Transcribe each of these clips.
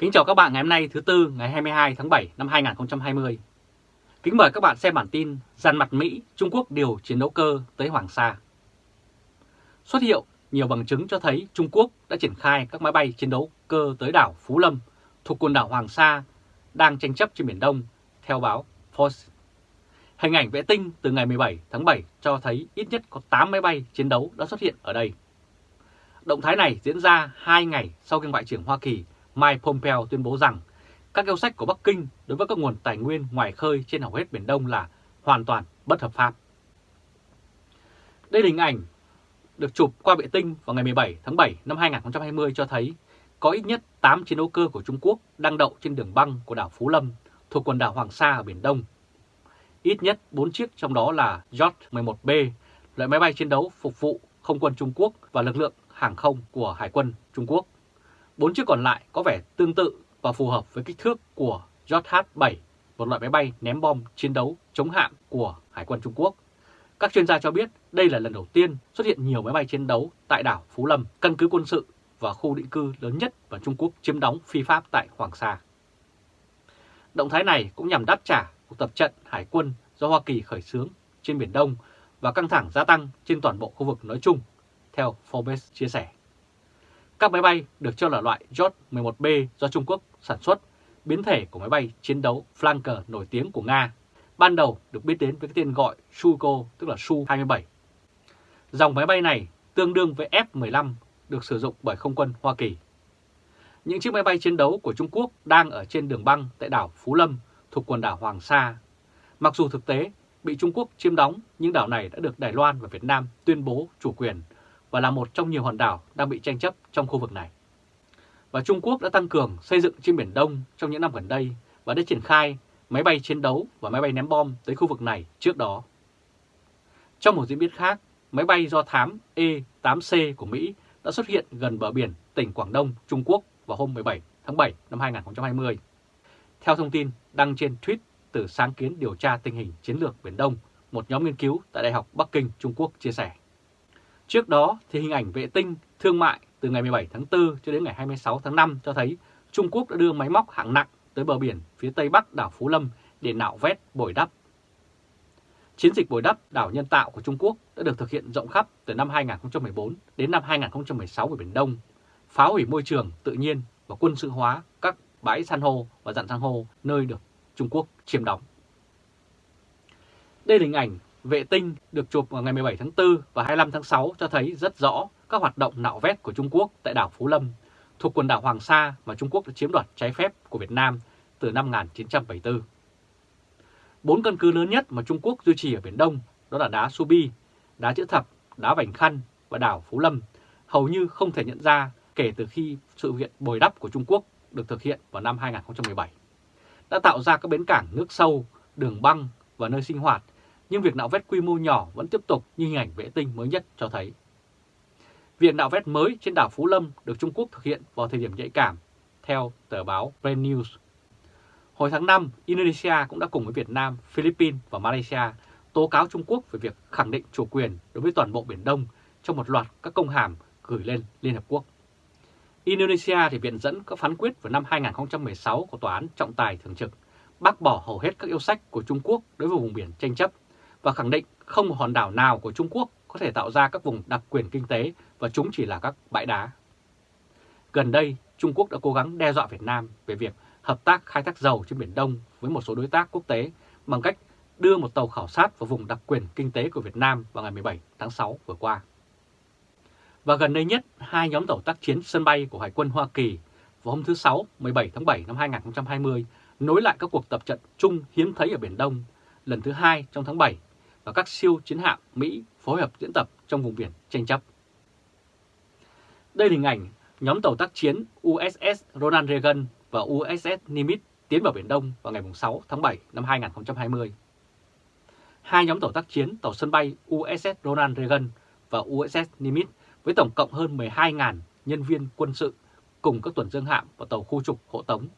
Kính chào các bạn ngày hôm nay thứ Tư ngày 22 tháng 7 năm 2020. Kính mời các bạn xem bản tin dàn mặt Mỹ, Trung Quốc điều chiến đấu cơ tới Hoàng Sa. Xuất hiện nhiều bằng chứng cho thấy Trung Quốc đã triển khai các máy bay chiến đấu cơ tới đảo Phú Lâm thuộc quần đảo Hoàng Sa đang tranh chấp trên Biển Đông, theo báo Fox. Hình ảnh vệ tinh từ ngày 17 tháng 7 cho thấy ít nhất có 8 máy bay chiến đấu đã xuất hiện ở đây. Động thái này diễn ra 2 ngày sau khi Ngoại trưởng Hoa Kỳ Mike Pompeo tuyên bố rằng các yêu sách của Bắc Kinh đối với các nguồn tài nguyên ngoài khơi trên hầu hết Biển Đông là hoàn toàn bất hợp pháp. Đây là hình ảnh được chụp qua vệ tinh vào ngày 17 tháng 7 năm 2020 cho thấy có ít nhất 8 chiến đấu cơ của Trung Quốc đang đậu trên đường băng của đảo Phú Lâm thuộc quần đảo Hoàng Sa ở Biển Đông. Ít nhất 4 chiếc trong đó là J-11B, loại máy bay chiến đấu phục vụ không quân Trung Quốc và lực lượng hàng không của Hải quân Trung Quốc. Bốn chiếc còn lại có vẻ tương tự và phù hợp với kích thước của JH-7, một loại máy bay ném bom chiến đấu chống hạm của Hải quân Trung Quốc. Các chuyên gia cho biết đây là lần đầu tiên xuất hiện nhiều máy bay chiến đấu tại đảo Phú Lâm, căn cứ quân sự và khu định cư lớn nhất mà Trung Quốc chiếm đóng phi pháp tại Hoàng Sa. Động thái này cũng nhằm đáp trả cuộc tập trận hải quân do Hoa Kỳ khởi xướng trên Biển Đông và căng thẳng gia tăng trên toàn bộ khu vực nói chung, theo Forbes chia sẻ. Các máy bay được cho là loại J-11B do Trung Quốc sản xuất, biến thể của máy bay chiến đấu flanker nổi tiếng của Nga, ban đầu được biết đến với cái tên gọi Sugo, tức là Su-27. Dòng máy bay này tương đương với F-15 được sử dụng bởi không quân Hoa Kỳ. Những chiếc máy bay chiến đấu của Trung Quốc đang ở trên đường băng tại đảo Phú Lâm thuộc quần đảo Hoàng Sa. Mặc dù thực tế bị Trung Quốc chiếm đóng, nhưng đảo này đã được Đài Loan và Việt Nam tuyên bố chủ quyền và là một trong nhiều hòn đảo đang bị tranh chấp trong khu vực này. Và Trung Quốc đã tăng cường xây dựng trên Biển Đông trong những năm gần đây và đã triển khai máy bay chiến đấu và máy bay ném bom tới khu vực này trước đó. Trong một diễn biến khác, máy bay do thám E-8C của Mỹ đã xuất hiện gần bờ biển tỉnh Quảng Đông, Trung Quốc vào hôm 17 tháng 7 năm 2020. Theo thông tin đăng trên tweet từ sáng kiến điều tra tình hình chiến lược Biển Đông, một nhóm nghiên cứu tại Đại học Bắc Kinh, Trung Quốc chia sẻ. Trước đó thì hình ảnh vệ tinh thương mại từ ngày 17 tháng 4 cho đến ngày 26 tháng 5 cho thấy Trung Quốc đã đưa máy móc hạng nặng tới bờ biển phía tây bắc đảo Phú Lâm để nạo vét bồi đắp. Chiến dịch bồi đắp đảo nhân tạo của Trung Quốc đã được thực hiện rộng khắp từ năm 2014 đến năm 2016 ở Biển Đông, phá hủy môi trường tự nhiên và quân sự hóa các bãi san hô và dặn san hô nơi được Trung Quốc chiếm đóng. Đây là hình ảnh vệ tinh được chụp vào ngày 17 tháng 4 và 25 tháng 6 cho thấy rất rõ các hoạt động nạo vét của Trung Quốc tại đảo Phú Lâm, thuộc quần đảo Hoàng Sa mà Trung Quốc đã chiếm đoạt trái phép của Việt Nam từ năm 1974. Bốn căn cứ lớn nhất mà Trung Quốc duy trì ở Biển Đông đó là đá Subi, đá chữ thập, đá Vành Khăn và đảo Phú Lâm hầu như không thể nhận ra kể từ khi sự kiện bồi đắp của Trung Quốc được thực hiện vào năm 2017. Đã tạo ra các bến cảng nước sâu, đường băng và nơi sinh hoạt nhưng việc nạo vét quy mô nhỏ vẫn tiếp tục như hình ảnh vệ tinh mới nhất cho thấy. Việc nạo vét mới trên đảo Phú Lâm được Trung Quốc thực hiện vào thời điểm nhạy cảm, theo tờ báo Brand News. Hồi tháng 5, Indonesia cũng đã cùng với Việt Nam, Philippines và Malaysia tố cáo Trung Quốc về việc khẳng định chủ quyền đối với toàn bộ Biển Đông trong một loạt các công hàm gửi lên Liên Hợp Quốc. Indonesia thì viện dẫn các phán quyết vào năm 2016 của Tòa án trọng tài thường trực bác bỏ hầu hết các yêu sách của Trung Quốc đối với vùng biển tranh chấp và khẳng định không một hòn đảo nào của Trung Quốc có thể tạo ra các vùng đặc quyền kinh tế và chúng chỉ là các bãi đá. Gần đây, Trung Quốc đã cố gắng đe dọa Việt Nam về việc hợp tác khai thác dầu trên Biển Đông với một số đối tác quốc tế bằng cách đưa một tàu khảo sát vào vùng đặc quyền kinh tế của Việt Nam vào ngày 17 tháng 6 vừa qua. Và gần đây nhất, hai nhóm tàu tác chiến sân bay của Hải quân Hoa Kỳ vào hôm thứ Sáu 17 tháng 7 năm 2020 nối lại các cuộc tập trận chung hiếm thấy ở Biển Đông lần thứ hai trong tháng 7 và các siêu chiến hạm Mỹ phối hợp diễn tập trong vùng biển tranh chấp. Đây là hình ảnh nhóm tàu tác chiến USS Ronald Reagan và USS Nimitz tiến vào Biển Đông vào ngày 6 tháng 7 năm 2020. Hai nhóm tàu tác chiến tàu sân bay USS Ronald Reagan và USS Nimitz với tổng cộng hơn 12.000 nhân viên quân sự cùng các tuần dương hạm và tàu khu trục hộ tống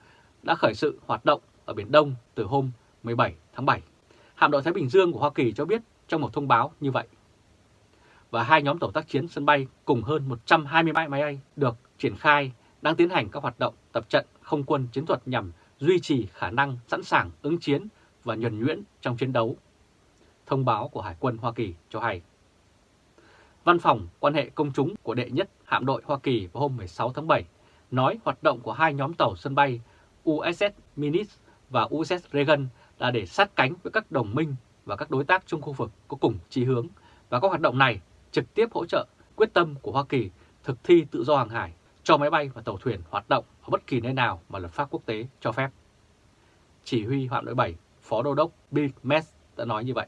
đã khởi sự hoạt động ở Biển Đông từ hôm 17 tháng 7. Hạm đội Thái Bình Dương của Hoa Kỳ cho biết trong một thông báo như vậy. Và hai nhóm tàu tác chiến sân bay cùng hơn 120 máy bay được triển khai đang tiến hành các hoạt động tập trận không quân chiến thuật nhằm duy trì khả năng sẵn sàng ứng chiến và nhuần nhuyễn trong chiến đấu. Thông báo của Hải quân Hoa Kỳ cho hay. Văn phòng quan hệ công chúng của đệ nhất hạm đội Hoa Kỳ vào hôm 16 tháng 7 nói hoạt động của hai nhóm tàu sân bay USS Minis và USS Reagan là để sát cánh với các đồng minh và các đối tác trong khu vực có cùng chí hướng và các hoạt động này trực tiếp hỗ trợ quyết tâm của Hoa Kỳ thực thi tự do hàng hải cho máy bay và tàu thuyền hoạt động ở bất kỳ nơi nào mà luật pháp quốc tế cho phép. Chỉ huy hạm đội 7, Phó Đô đốc Bill Mess đã nói như vậy.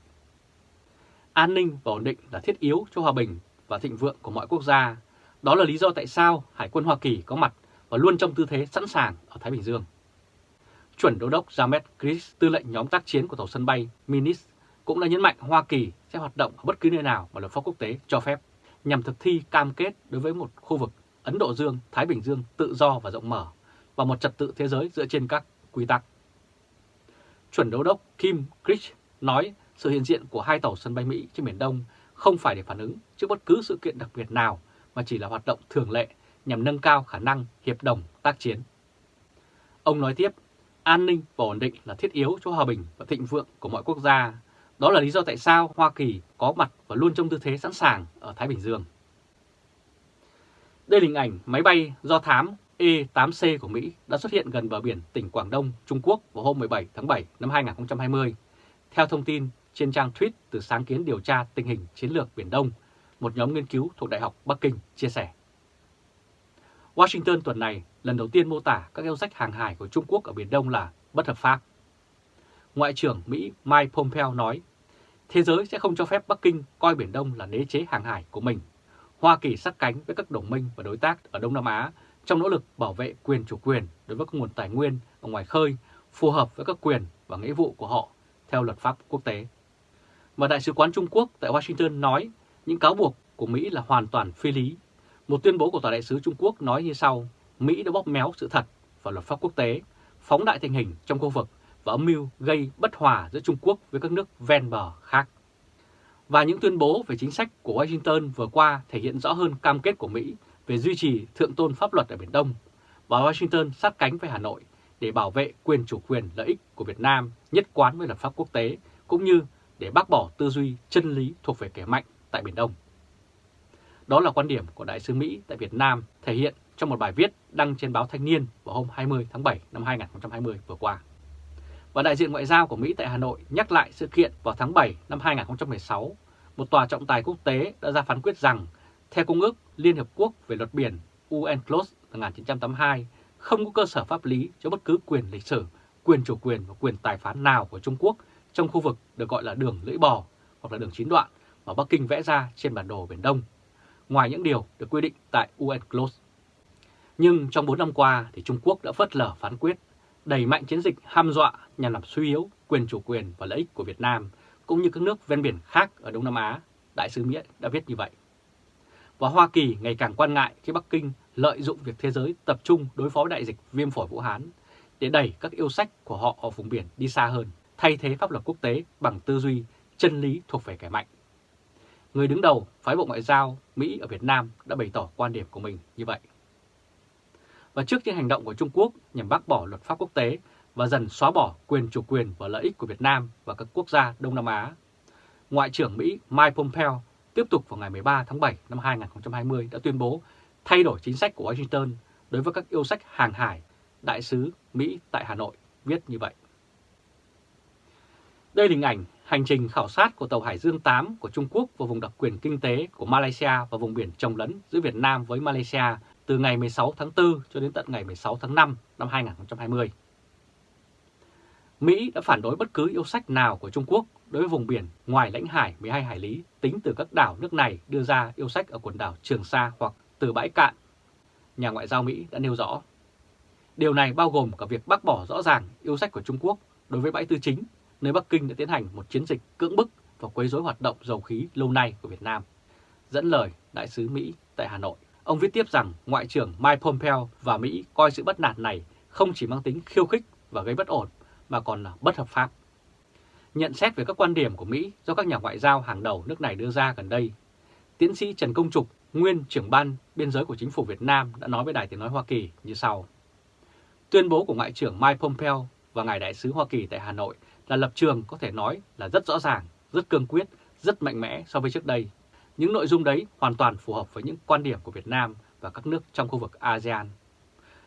An ninh và ổn định là thiết yếu cho hòa bình và thịnh vượng của mọi quốc gia. Đó là lý do tại sao Hải quân Hoa Kỳ có mặt và luôn trong tư thế sẵn sàng ở Thái Bình Dương. Chuẩn Đô đốc James Chris, tư lệnh nhóm tác chiến của tàu sân bay Minis, cũng đã nhấn mạnh Hoa Kỳ sẽ hoạt động ở bất cứ nơi nào mà luật pháp quốc tế cho phép nhằm thực thi cam kết đối với một khu vực Ấn Độ Dương, Thái Bình Dương tự do và rộng mở và một trật tự thế giới dựa trên các quy tắc. Chuẩn đô đốc Kim Krish nói sự hiện diện của hai tàu sân bay Mỹ trên Biển Đông không phải để phản ứng trước bất cứ sự kiện đặc biệt nào mà chỉ là hoạt động thường lệ nhằm nâng cao khả năng hiệp đồng tác chiến. Ông nói tiếp, an ninh và ổn định là thiết yếu cho hòa bình và thịnh vượng của mọi quốc gia. Đó là lý do tại sao Hoa Kỳ có mặt và luôn trong tư thế sẵn sàng ở Thái Bình Dương. Đây là hình ảnh máy bay do thám E-8C của Mỹ đã xuất hiện gần bờ biển tỉnh Quảng Đông, Trung Quốc vào hôm 17 tháng 7 năm 2020. Theo thông tin trên trang tweet từ sáng kiến điều tra tình hình chiến lược Biển Đông, một nhóm nghiên cứu thuộc Đại học Bắc Kinh chia sẻ. Washington tuần này lần đầu tiên mô tả các yêu sách hàng hải của Trung Quốc ở Biển Đông là bất hợp pháp. Ngoại trưởng Mỹ Mike Pompeo nói, thế giới sẽ không cho phép Bắc Kinh coi Biển Đông là đế chế hàng hải của mình. Hoa Kỳ sát cánh với các đồng minh và đối tác ở Đông Nam Á trong nỗ lực bảo vệ quyền chủ quyền đối với các nguồn tài nguyên ở ngoài khơi phù hợp với các quyền và nghĩa vụ của họ theo luật pháp quốc tế. Mà Đại sứ quán Trung Quốc tại Washington nói những cáo buộc của Mỹ là hoàn toàn phi lý. Một tuyên bố của Tòa đại sứ Trung Quốc nói như sau, Mỹ đã bóp méo sự thật và luật pháp quốc tế, phóng đại tình hình trong khu vực và âm mưu gây bất hòa giữa Trung Quốc với các nước ven bờ khác. Và những tuyên bố về chính sách của Washington vừa qua thể hiện rõ hơn cam kết của Mỹ về duy trì thượng tôn pháp luật ở Biển Đông và Washington sát cánh với Hà Nội để bảo vệ quyền chủ quyền lợi ích của Việt Nam nhất quán với luật pháp quốc tế cũng như để bác bỏ tư duy chân lý thuộc về kẻ mạnh tại Biển Đông. Đó là quan điểm của Đại sứ Mỹ tại Việt Nam thể hiện trong một bài viết đăng trên báo Thanh niên vào hôm 20 tháng 7 năm 2020 vừa qua. Và đại diện ngoại giao của Mỹ tại Hà Nội nhắc lại sự kiện vào tháng 7 năm 2016, một tòa trọng tài quốc tế đã ra phán quyết rằng theo Công ước Liên Hợp Quốc về luật biển UNCLOS 1982, không có cơ sở pháp lý cho bất cứ quyền lịch sử, quyền chủ quyền và quyền tài phán nào của Trung Quốc trong khu vực được gọi là đường lưỡi bò hoặc là đường chín đoạn mà Bắc Kinh vẽ ra trên bản đồ Biển Đông, ngoài những điều được quy định tại UNCLOS. Nhưng trong 4 năm qua thì Trung Quốc đã phớt lờ phán quyết, đẩy mạnh chiến dịch ham dọa nhằm làm suy yếu quyền chủ quyền và lợi ích của Việt Nam, cũng như các nước ven biển khác ở Đông Nam Á, Đại sứ Mỹ đã viết như vậy và Hoa Kỳ ngày càng quan ngại khi Bắc Kinh lợi dụng việc thế giới tập trung đối phó với đại dịch viêm phổi Vũ Hán để đẩy các yêu sách của họ ở vùng biển đi xa hơn, thay thế pháp luật quốc tế bằng tư duy chân lý thuộc về kẻ mạnh. Người đứng đầu phái bộ ngoại giao Mỹ ở Việt Nam đã bày tỏ quan điểm của mình như vậy. Và trước những hành động của Trung Quốc nhằm bác bỏ luật pháp quốc tế và dần xóa bỏ quyền chủ quyền và lợi ích của Việt Nam và các quốc gia Đông Nam Á, Ngoại trưởng Mỹ Mike Pompeo tiếp tục vào ngày 13 tháng 7 năm 2020 đã tuyên bố thay đổi chính sách của Washington đối với các yêu sách hàng hải, đại sứ Mỹ tại Hà Nội viết như vậy. Đây là hình ảnh hành trình khảo sát của tàu Hải Dương 8 của Trung Quốc vào vùng đặc quyền kinh tế của Malaysia và vùng biển trồng lấn giữa Việt Nam với Malaysia từ ngày 16 tháng 4 cho đến tận ngày 16 tháng 5 năm 2020. Mỹ đã phản đối bất cứ yêu sách nào của Trung Quốc đối với vùng biển ngoài lãnh hải 12 hải lý tính từ các đảo nước này đưa ra yêu sách ở quần đảo Trường Sa hoặc từ bãi cạn. Nhà ngoại giao Mỹ đã nêu rõ. Điều này bao gồm cả việc bác bỏ rõ ràng yêu sách của Trung Quốc đối với bãi tư chính, nơi Bắc Kinh đã tiến hành một chiến dịch cưỡng bức và quấy rối hoạt động dầu khí lâu nay của Việt Nam. Dẫn lời Đại sứ Mỹ tại Hà Nội, ông viết tiếp rằng Ngoại trưởng Mike Pompeo và Mỹ coi sự bất nạt này không chỉ mang tính khiêu khích và gây bất ổn mà còn là bất hợp pháp. Nhận xét về các quan điểm của Mỹ do các nhà ngoại giao hàng đầu nước này đưa ra gần đây, tiến sĩ Trần Công Trục, nguyên trưởng ban biên giới của chính phủ Việt Nam đã nói với Đài Tiếng Nói Hoa Kỳ như sau. Tuyên bố của Ngoại trưởng Mike Pompeo và Ngài Đại sứ Hoa Kỳ tại Hà Nội là lập trường có thể nói là rất rõ ràng, rất cương quyết, rất mạnh mẽ so với trước đây. Những nội dung đấy hoàn toàn phù hợp với những quan điểm của Việt Nam và các nước trong khu vực ASEAN.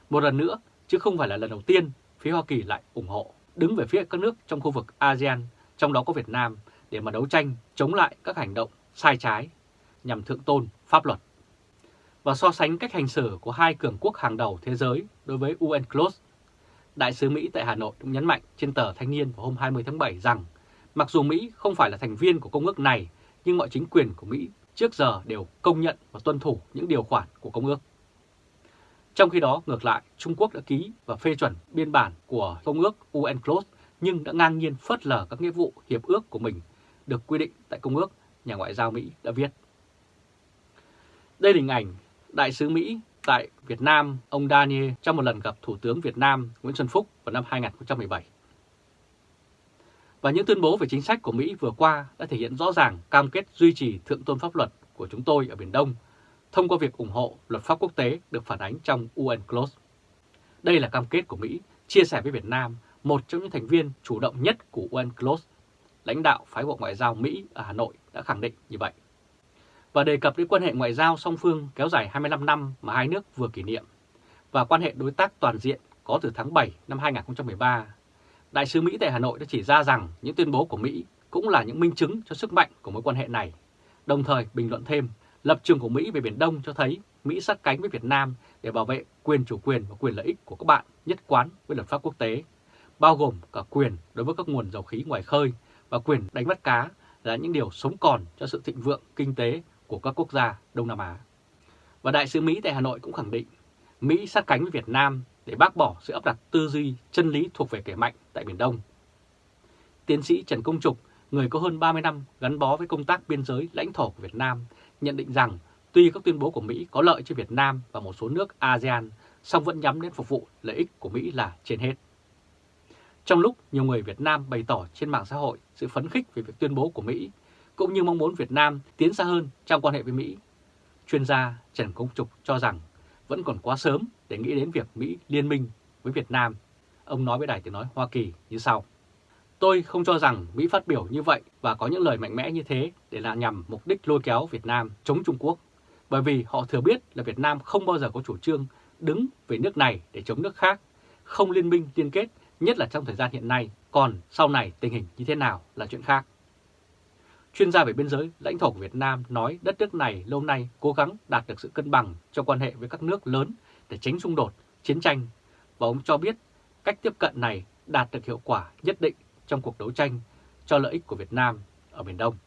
Một lần nữa, chứ không phải là lần đầu tiên phía Hoa Kỳ lại ủng hộ, đứng về phía các nước trong khu vực ASEAN, trong đó có Việt Nam, để mà đấu tranh chống lại các hành động sai trái nhằm thượng tôn pháp luật. Và so sánh cách hành xử của hai cường quốc hàng đầu thế giới đối với UNCLOS, Đại sứ Mỹ tại Hà Nội cũng nhấn mạnh trên tờ Thanh niên vào hôm 20 tháng 7 rằng mặc dù Mỹ không phải là thành viên của công ước này, nhưng mọi chính quyền của Mỹ trước giờ đều công nhận và tuân thủ những điều khoản của công ước. Trong khi đó, ngược lại, Trung Quốc đã ký và phê chuẩn biên bản của Công ước UNCLOS nhưng đã ngang nhiên phớt lờ các nghĩa vụ hiệp ước của mình được quy định tại Công ước, nhà ngoại giao Mỹ đã viết. Đây là hình ảnh Đại sứ Mỹ tại Việt Nam, ông Daniel trong một lần gặp Thủ tướng Việt Nam Nguyễn Xuân Phúc vào năm 2017. Và những tuyên bố về chính sách của Mỹ vừa qua đã thể hiện rõ ràng cam kết duy trì thượng tôn pháp luật của chúng tôi ở Biển Đông thông qua việc ủng hộ luật pháp quốc tế được phản ánh trong UNCLOS. Đây là cam kết của Mỹ chia sẻ với Việt Nam, một trong những thành viên chủ động nhất của UNCLOS. Lãnh đạo phái bộ ngoại giao Mỹ ở Hà Nội đã khẳng định như vậy. Và đề cập đến quan hệ ngoại giao song phương kéo dài 25 năm mà hai nước vừa kỷ niệm và quan hệ đối tác toàn diện có từ tháng 7 năm 2013. Đại sứ Mỹ tại Hà Nội đã chỉ ra rằng những tuyên bố của Mỹ cũng là những minh chứng cho sức mạnh của mối quan hệ này, đồng thời bình luận thêm Lập trường của Mỹ về Biển Đông cho thấy Mỹ sát cánh với Việt Nam để bảo vệ quyền chủ quyền và quyền lợi ích của các bạn nhất quán với luật pháp quốc tế, bao gồm cả quyền đối với các nguồn dầu khí ngoài khơi và quyền đánh bắt cá là những điều sống còn cho sự thịnh vượng kinh tế của các quốc gia Đông Nam Á. Và Đại sứ Mỹ tại Hà Nội cũng khẳng định Mỹ sát cánh với Việt Nam để bác bỏ sự áp đặt tư duy chân lý thuộc về kẻ mạnh tại Biển Đông. Tiến sĩ Trần Công Trục, người có hơn 30 năm gắn bó với công tác biên giới lãnh thổ của Việt Nam, nhận định rằng tuy các tuyên bố của Mỹ có lợi cho Việt Nam và một số nước ASEAN, song vẫn nhắm đến phục vụ lợi ích của Mỹ là trên hết. Trong lúc nhiều người Việt Nam bày tỏ trên mạng xã hội sự phấn khích về việc tuyên bố của Mỹ, cũng như mong muốn Việt Nam tiến xa hơn trong quan hệ với Mỹ, chuyên gia Trần Công Trục cho rằng vẫn còn quá sớm để nghĩ đến việc Mỹ liên minh với Việt Nam. Ông nói với Đài Tiếng Nói Hoa Kỳ như sau. Tôi không cho rằng Mỹ phát biểu như vậy và có những lời mạnh mẽ như thế để là nhằm mục đích lôi kéo Việt Nam chống Trung Quốc, bởi vì họ thừa biết là Việt Nam không bao giờ có chủ trương đứng về nước này để chống nước khác, không liên minh liên kết, nhất là trong thời gian hiện nay, còn sau này tình hình như thế nào là chuyện khác. Chuyên gia về biên giới lãnh thổ của Việt Nam nói đất nước này lâu nay cố gắng đạt được sự cân bằng cho quan hệ với các nước lớn để tránh xung đột, chiến tranh, và ông cho biết cách tiếp cận này đạt được hiệu quả nhất định trong cuộc đấu tranh cho lợi ích của Việt Nam ở Biển Đông.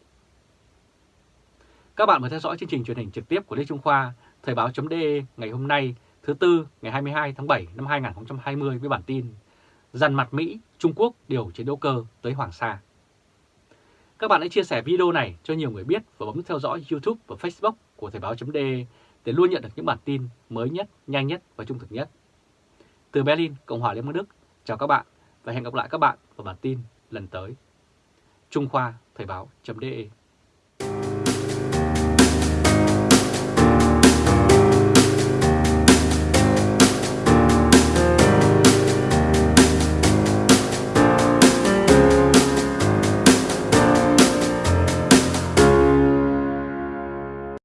Các bạn vừa theo dõi chương trình truyền hình trực tiếp của Lê Trung Khoa, Thời báo.de ngày hôm nay thứ Tư ngày 22 tháng 7 năm 2020 với bản tin Dằn mặt Mỹ, Trung Quốc điều chiến đấu cơ tới Hoàng Sa. Các bạn hãy chia sẻ video này cho nhiều người biết và bấm theo dõi YouTube và Facebook của Thời báo.de để luôn nhận được những bản tin mới nhất, nhanh nhất và trung thực nhất. Từ Berlin, Cộng hòa Liên bang Đức, chào các bạn và hẹn gặp lại các bạn vào bản tin lần tới. Trung Khoa Thời báo.de